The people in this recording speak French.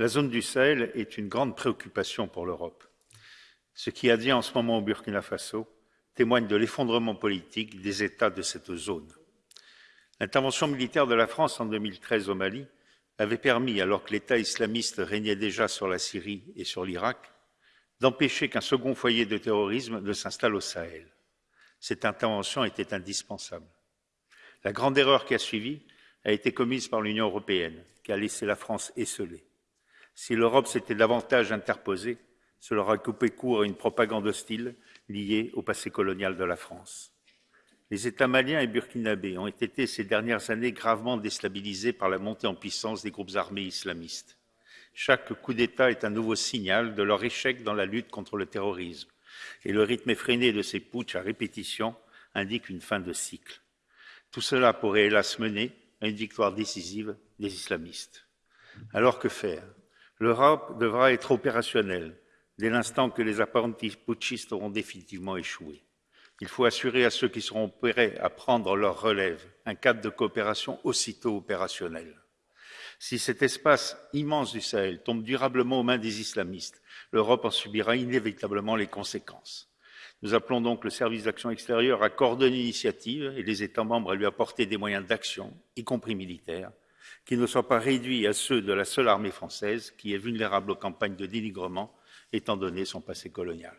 La zone du Sahel est une grande préoccupation pour l'Europe. Ce qui advient en ce moment au Burkina Faso témoigne de l'effondrement politique des États de cette zone. L'intervention militaire de la France en 2013 au Mali avait permis, alors que l'État islamiste régnait déjà sur la Syrie et sur l'Irak, d'empêcher qu'un second foyer de terrorisme ne s'installe au Sahel. Cette intervention était indispensable. La grande erreur qui a suivi a été commise par l'Union européenne, qui a laissé la France esselée. Si l'Europe s'était davantage interposée, cela aurait coupé court à une propagande hostile liée au passé colonial de la France. Les États maliens et burkinabés ont été ces dernières années gravement déstabilisés par la montée en puissance des groupes armés islamistes. Chaque coup d'État est un nouveau signal de leur échec dans la lutte contre le terrorisme, et le rythme effréné de ces putschs à répétition indique une fin de cycle. Tout cela pourrait hélas mener à une victoire décisive des islamistes. Alors que faire? L'Europe devra être opérationnelle dès l'instant que les apprentis putschistes auront définitivement échoué. Il faut assurer à ceux qui seront prêts à prendre leur relève un cadre de coopération aussitôt opérationnel. Si cet espace immense du Sahel tombe durablement aux mains des islamistes, l'Europe en subira inévitablement les conséquences. Nous appelons donc le service d'action extérieure à coordonner l'initiative et les États membres à lui apporter des moyens d'action, y compris militaires, qui ne soient pas réduits à ceux de la seule armée française, qui est vulnérable aux campagnes de dénigrement, étant donné son passé colonial.